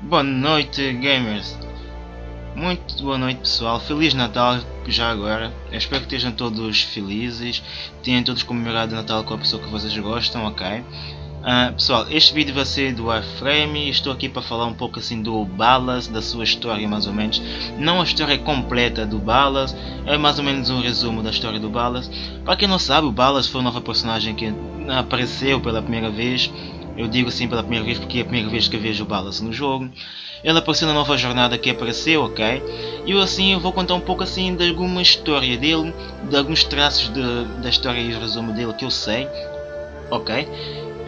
Boa noite gamers. Muito boa noite pessoal, Feliz Natal já agora. Eu espero que estejam todos felizes Tenham todos comemorado o Natal com a pessoa que vocês gostam, ok? Uh, pessoal, este vídeo vai ser do Warframe Estou aqui para falar um pouco assim do Balas, da sua história mais ou menos Não a história completa do Balas É mais ou menos um resumo da história do Balas Para quem não sabe, o Balas foi uma nova personagem que apareceu pela primeira vez eu digo assim pela primeira vez porque é a primeira vez que vejo o Ballas no jogo. Ele apareceu na nova jornada que apareceu, ok? E eu assim eu vou contar um pouco assim de alguma história dele, de alguns traços de, da história e resumo dele que eu sei, ok?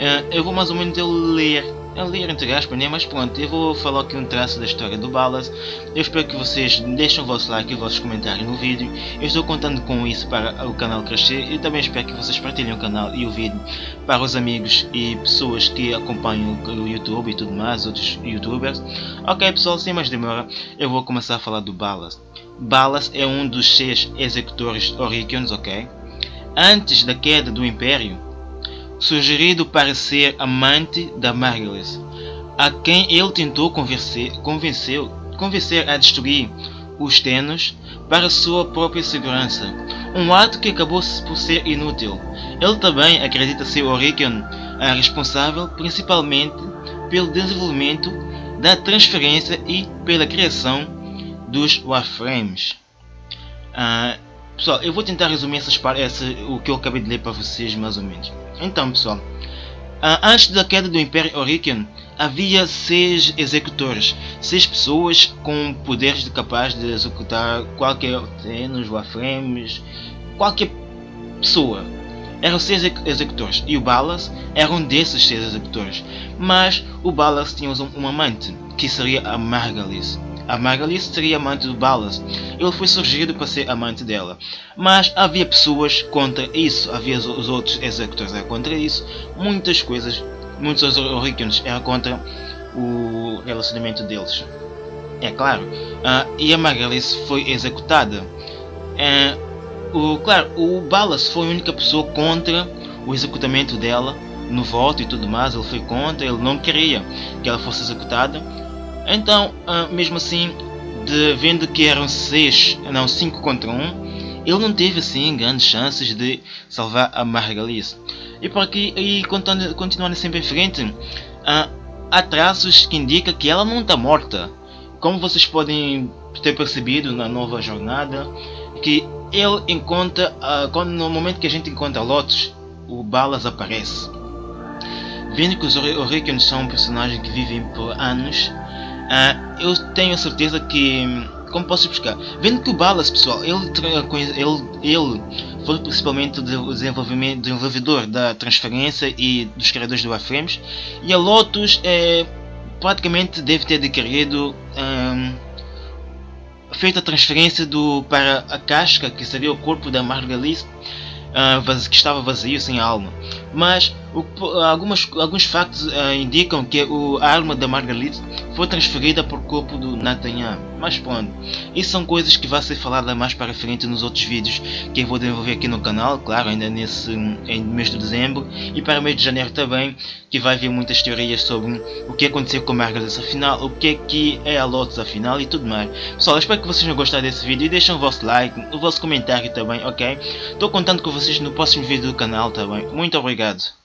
Uh, eu vou mais ou menos ler a ler entre aspas, né? mas pronto, eu vou falar aqui um traço da história do Balas. Eu espero que vocês deixem o vosso like e os vossos comentários no vídeo. Eu estou contando com isso para o canal crescer e também espero que vocês partilhem o canal e o vídeo para os amigos e pessoas que acompanham o YouTube e tudo mais, outros youtubers. Ok pessoal, sem mais demora, eu vou começar a falar do Balas. Balas é um dos seis executores Orikions, ok? Antes da queda do Império, sugerido para ser amante da Margaret, a quem ele tentou convencer, convencer a destruir os Tenos para sua própria segurança, um ato que acabou por ser inútil. Ele também acredita ser Orion responsável principalmente pelo desenvolvimento da transferência e pela criação dos Warframes. Uh, pessoal, eu vou tentar resumir essas, essa, o que eu acabei de ler para vocês mais ou menos. Então pessoal, antes da queda do Império Orikion, havia seis executores, seis pessoas com poderes capazes de executar qualquer nos warframes, qualquer pessoa. Eram seis executores e o Balas era um desses seis executores, mas o Balas tinha um amante, que seria a Margalis. A Magali seria amante do Ballas. Ele foi surgido para ser amante dela. Mas havia pessoas contra isso. Havia os outros executores eram contra isso. Muitas coisas, muitos Oricons eram contra o relacionamento deles. É claro. Uh, e a Margalis foi executada. Uh, o, claro, o Ballas foi a única pessoa contra o executamento dela no voto e tudo mais. Ele foi contra, ele não queria que ela fosse executada então, uh, mesmo assim, de, vendo que eram 6, não 5 contra 1, um, ele não teve assim grandes chances de salvar a Margalis. E por aqui, e continuando sempre em frente, uh, há traços que indicam que ela não está morta. Como vocês podem ter percebido na nova jornada, que ele encontra, uh, quando, no momento que a gente encontra Lotus, o Balas aparece. Vendo que os Oricons são um personagem que vivem por anos, Uh, eu tenho a certeza que, como posso explicar, vendo que o Balas, pessoal, ele, ele, ele foi principalmente o desenvolvimento, desenvolvedor da transferência e dos criadores do Warframes, e a Lotus é, praticamente deve ter adquirido um, feito a transferência do, para a casca, que seria o corpo da Margalis, uh, que estava vazio, sem alma. Mas o, algumas, alguns factos uh, indicam que o, a alma da Margalit foi transferida o corpo do Nathaniel. Mas pronto, isso são coisas que vão ser faladas mais para frente nos outros vídeos que eu vou desenvolver aqui no canal, claro, ainda nesse em mês de dezembro e para o mês de janeiro também, que vai haver muitas teorias sobre o que aconteceu com a Margaret afinal, o que é que é a Lotus afinal e tudo mais. Pessoal, espero que vocês tenham gostado desse vídeo e deixem o vosso like, o vosso comentário também, ok? Estou contando com vocês no próximo vídeo do canal também. Muito obrigado.